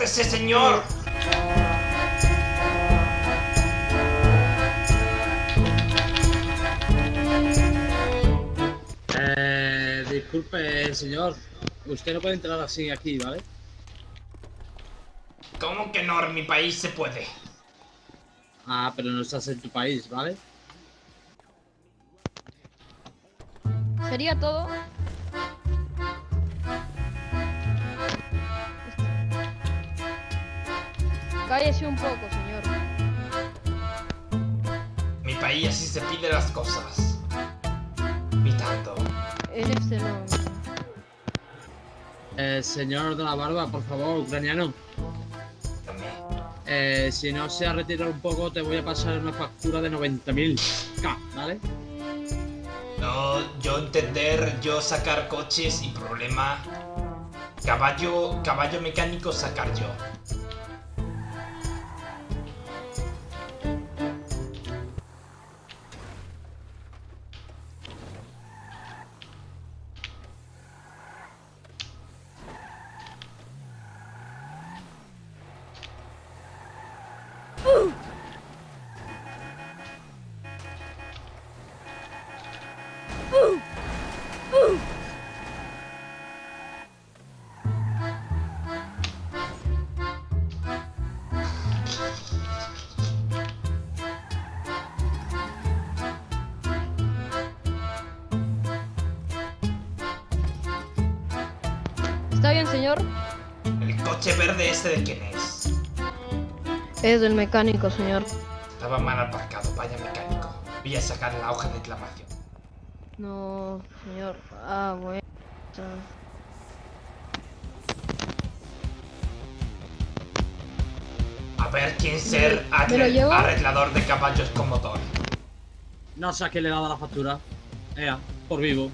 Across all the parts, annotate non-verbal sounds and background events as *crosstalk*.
¡Apúrese, señor! Eh, disculpe, señor. Usted no puede entrar así aquí, ¿vale? ¿Cómo que no? En mi país se puede. Ah, pero no estás en tu país, ¿vale? ¿Sería todo? Cállese un poco, señor. Mi país así se piden las cosas. Y tanto. Este no. Eh, señor de la barba, por favor, ucraniano. También. Eh, si no se ha retirado un poco, te voy a pasar una factura de 90.000 K, ¿vale? No, yo entender, yo sacar coches y problema. Caballo, caballo mecánico sacar yo. ¿Está bien, señor? El coche verde ese de quién es. Es del mecánico, señor. Estaba mal aparcado, vaya mecánico. Voy a sacar la hoja de reclamación. No, señor. Ah, bueno. A ver quién ser arreglador de caballos con motor. No sé a quién le dado la factura. Ea, por vivo.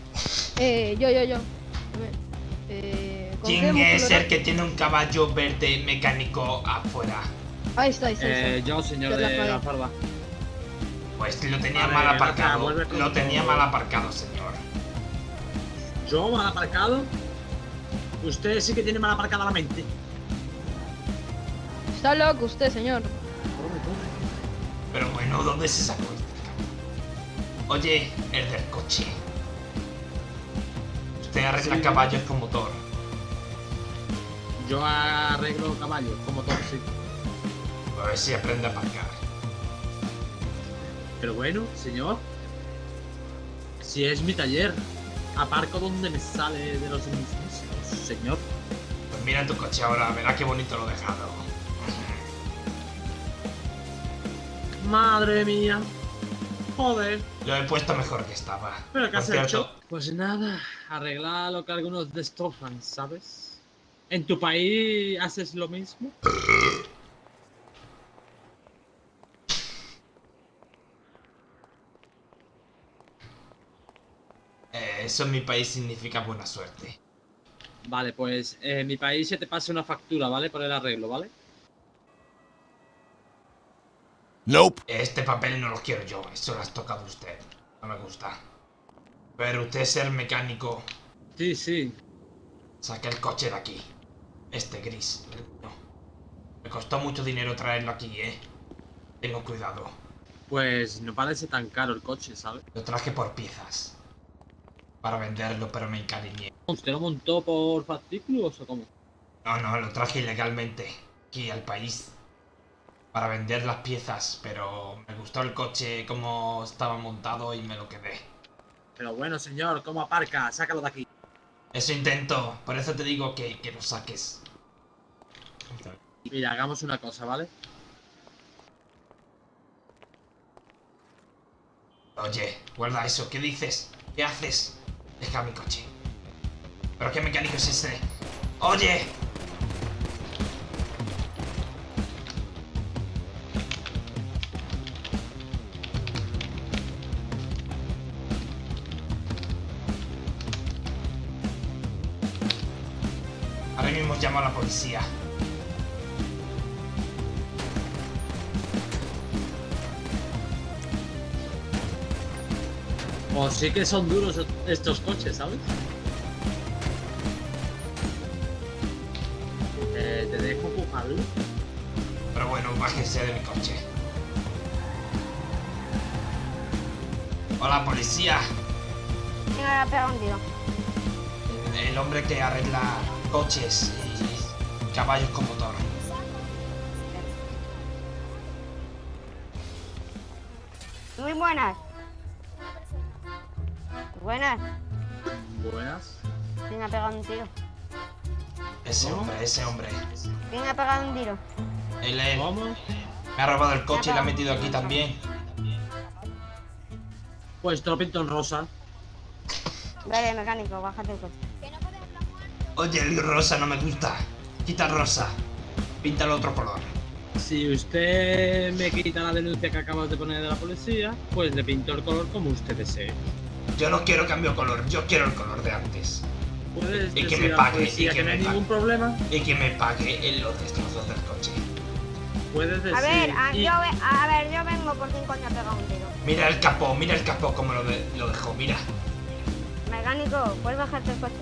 Eh, yo, yo, yo. Eh, ¿con qué ¿Quién es el que tiene un caballo verde mecánico afuera? Ahí está, ahí está. ahí está. Eh, yo, señor Yo de la barba. Pues lo tenía Vale, mal aparcado. con Lo tenía mal aparcado, señor. ¿Yo mal aparcado? Usted sí que tiene mal aparcada la mente. Está loco usted, señor. Pero bueno, ¿dónde se sacó este caballo? Oye, el del coche. Usted arregla Sí. caballos con motor. Yo arreglo caballos, como todo, sí. A ver si aprende a aparcar. Pero bueno, señor. Si es mi taller, aparco donde me sale de los mismos, señor. Pues mira tu coche ahora, verá qué bonito lo he dejado. Madre mía. Joder. Lo he puesto mejor que estaba. ¿Pero qué has cierto, hecho? Pues nada, arreglar lo que algunos destrozan, ¿sabes? ¿En tu país haces lo mismo? *laughs* eh, eso en mi país significa buena suerte. Vale, pues eh, en mi país se te pasa una factura, ¿vale? Por el arreglo, ¿vale? Nope. Este papel no lo quiero yo, eso lo has tocado usted. No me gusta. Pero usted ser mecánico, Sí, sí. saque el coche de aquí. Este gris. No. Me costó mucho dinero traerlo aquí, eh. Tengo cuidado. Pues no parece tan caro el coche, ¿sabes? Lo traje por piezas. Para venderlo, pero me encariñé. ¿Usted lo montó por fascículos o cómo? No, no, lo traje ilegalmente. Aquí al país. Para vender las piezas, pero me gustó el coche como estaba montado y me lo quedé. Pero bueno, señor, ¿cómo aparca? Sácalo de aquí. Eso intento, por eso te digo que, que lo saques. Mira, hagamos una cosa, ¿vale? Oye, guarda eso, ¿qué dices? ¿Qué haces? Deja mi coche. ¿Pero qué mecánico es ese? ¡Oye! Ahora mismo llamo a la policía. O sí que son duros estos coches, ¿sabes? Eh, te dejo pujar, ¿vale? Pero bueno, bájese de mi coche. Hola, policía. Venga, un tiro. El hombre que arregla coches y caballos con motor. Muy buenas. Buenas. Buenas. ¿Quién ha pegado un tiro? Ese ¿Cómo? hombre, ese hombre. ¿Quién ha pegado un tiro? Él. ¿Cómo? me ha robado el coche y lo ha metido aquí también. Pues te lo pinto en rosa. Dale, mecánico, bájate el coche. Oye, el rosa no me gusta. Quita el rosa. Píntalo otro color. Si usted me quita la denuncia que acabas de poner de la policía, pues le pinto el color como usted desee. Yo no quiero cambio de color, yo quiero el color de antes. Puedes Y que decir me pague, policía y que me pague. ningún problema. Y que me pague en los destrozos del coche. Puedes decir. A ver, a, y- yo, a ver, yo vengo por quién coño ha pegado un tiro. Mira el capó, mira el capó como lo, de- lo dejó, mira. Mecánico, ¿puedes bajarte el coche?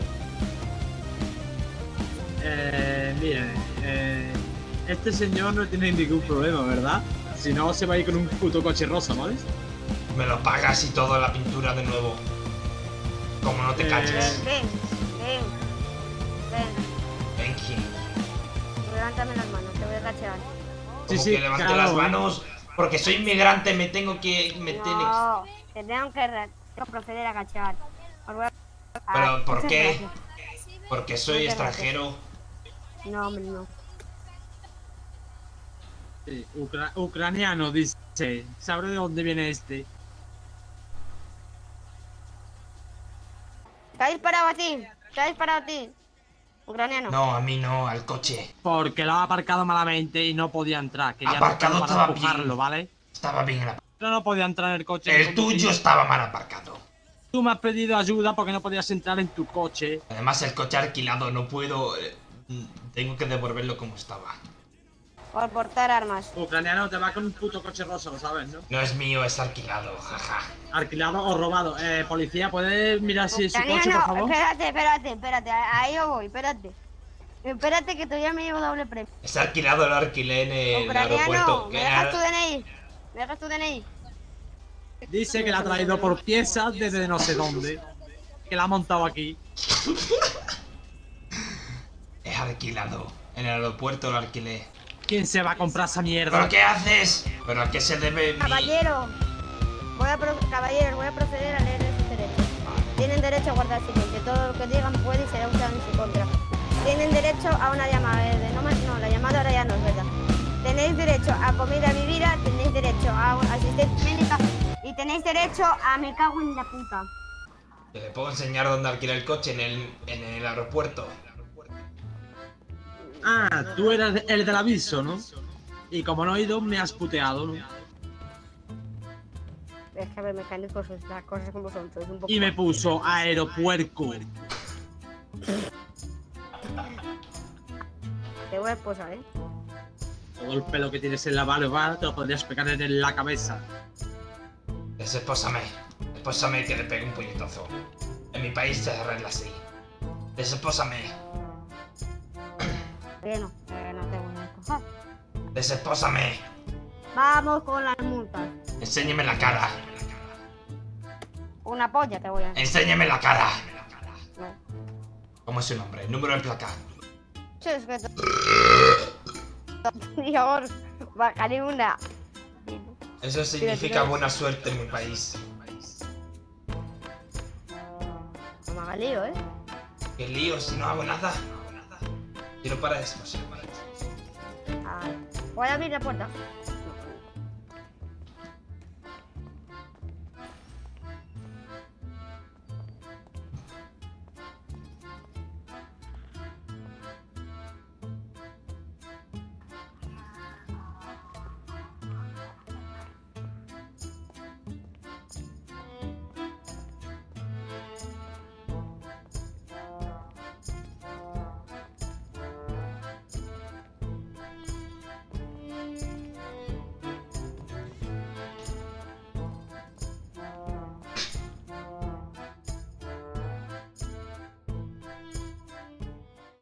Eh, mire, eh, este señor no tiene ningún problema, ¿verdad? Si no, se va a ir con un puto coche rosa, ¿vale? Me lo pagas y todo la pintura de nuevo. Como no te calles. Ven, ven, ven, ven. Benji. Levántame las manos, te voy a cachear. Sí, Como sí, que levante claro. las manos. Porque soy inmigrante, me tengo que. Me tienes. No, te tengo que, proceder a cachear. A- Pero, Ah, ¿por qué? gracias. Porque soy Muchas gracias. extranjero. No, hombre, no. Sí, ucra- ucraniano, dice. ¿Sabré de dónde viene este? ¿Te ha disparado a ti? ¿Te ha disparado a ti? Ucraniano. No, a mí no, al coche. Porque lo ha aparcado malamente y no podía entrar. Que ya Aparcado no estaba para empujarlo, bien. ¿vale? Estaba bien el Pero no podía entrar en el coche. El tuyo estaba mal aparcado. Tú me has pedido ayuda porque no podías entrar en tu coche. Además, el coche alquilado no puedo. eh, Tengo que devolverlo como estaba. Por portar armas. Ucraniano te va con un puto coche rosa, lo sabes, ¿no? No es mío, es alquilado, jaja. Alquilado o robado. Eh, policía, ¿puedes mirar si es su coche, por Ucraniano, favor? espérate, espérate, espérate. Ahí yo voy, espérate. Espérate que todavía me llevo doble premio. Es alquilado, lo alquilé en el Ucraniano, aeropuerto. ¿me dejas tu DNI? ¿Me dejas tu DNI? Dice que la ha traído por piezas desde no sé dónde. Que la ha montado aquí. *laughs* Es alquilado. En el aeropuerto lo alquilé. ¿Quién se va a comprar esa mierda? ¿Pero qué haces? ¿Pero a qué se debe mi...? Caballero, voy a pro- caballeros, voy a proceder a leer sus derechos. Tienen derecho a guardar silencio. Todo lo que digan puede y será usado en su contra. Tienen derecho a una llamada verde. No, no, la llamada ahora ya no es verdad. Tenéis derecho a comida vivida, tenéis derecho a asistencia médica y tenéis derecho a me cago en la puta. Te le puedo enseñar dónde alquilar el coche en el, en el aeropuerto. Ah, tú eras el del aviso, ¿no? Y como no he ido, me has puteado, ¿no? Es que a ver, mecánicos, las cosas como son, sois un poco... Y me puso aeropuerco. Te voy a esposar, ¿eh? Todo el pelo que tienes en la barba te lo podrías pegar en la cabeza. Desespósame. Espósame que le pegue un puñetazo. En mi país se arregla así. Desespósame. Bueno, eh, no te voy a esposar. Desespósame. Vamos con las multas. Enséñeme la cara. Una polla te voy a... Enséñeme la cara. ¿Cómo es su nombre? Número de placa. Sí, es que... *laughs* Dios, una. Eso significa buena suerte en mi país. No me haga lío, ¿eh? Qué lío si no hago nada. Tiro para desposarme. Ay. Voy a abrir la puerta.